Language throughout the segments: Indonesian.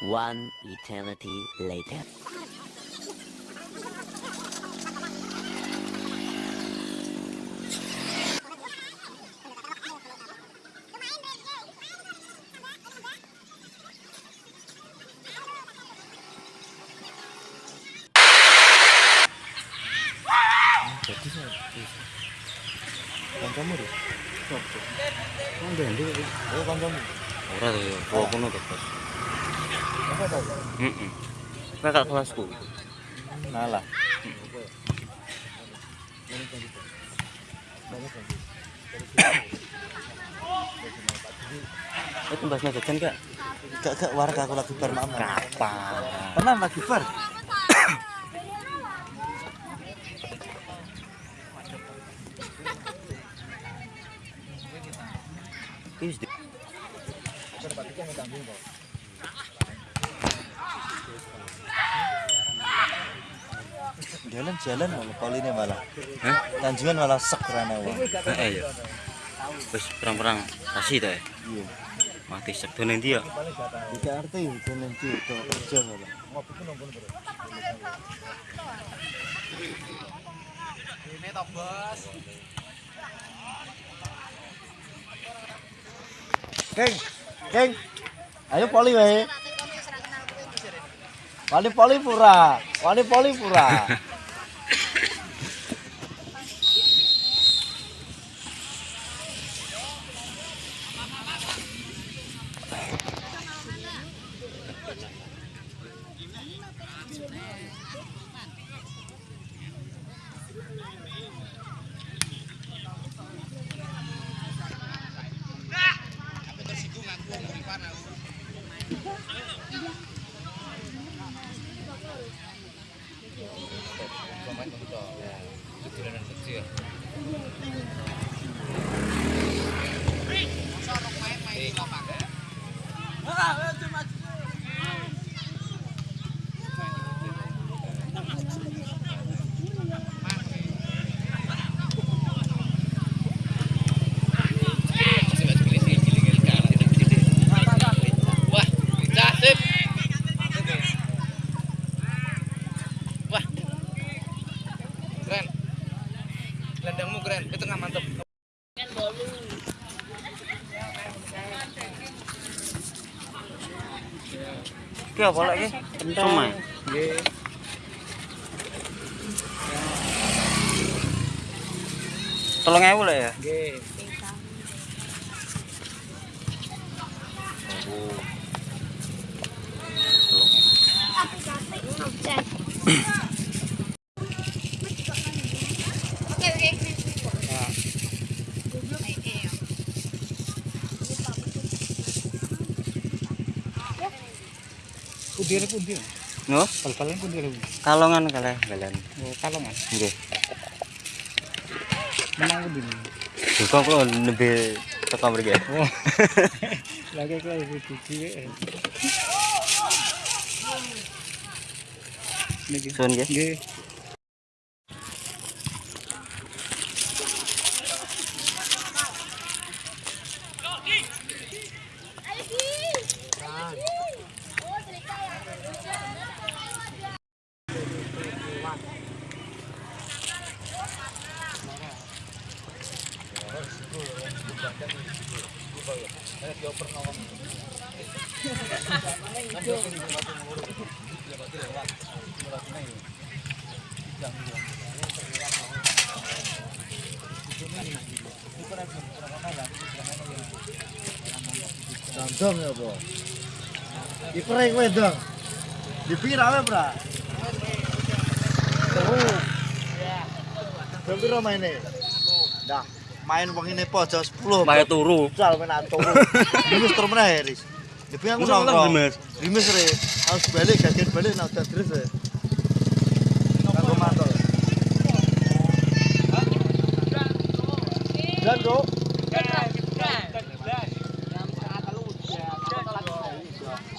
One eternity later. 어디서 반찬물이 없어. 근데 내가 반찬 뭐라도 먹어보는 것까지. Mm -mm. kelasku. Nala. Itu bahasnya jajan kak? Kak kak warga aku lagi bar maaf. Kapan? Pernah lagi bar. Ini sedikit. jalan-jalan malah poli ini malah tanjuan sek sekerana wah eh, eh ya perang-perang kasih deh iya mati sek tuh nanti ya tidak arti itu nanti itu kerja malah ini top bos keng keng ayo poli weh Wani Polipura, Wani Polipura. keren gelandangmu keren di tengah mantep apa lagi? Cuma. Tolong ya boleh ya? Oh. Kudir kudir. No? Bal balan kudir. Kalongan kalah balan. Oh, kalongan. Nggih. Menang kudir. Kok lebih tekan mriki. Oh. Lagi kok lebih cuci. Nggih. nggih. Nggih. wedong ya po di prek wedong di pira apa bra jam pira main ini dah main wong ini po jam 10 main turu jual main atur ris di aku nongkrong dimis dimis harus balik gajian balik nah udah terus ya aku mantel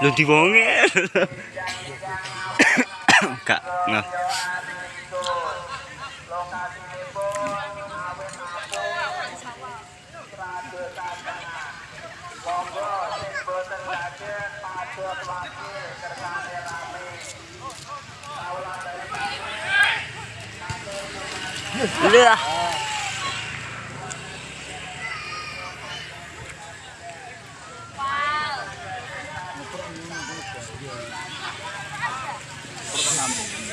Lu diwonge. Kak, nah. Lihat. これが何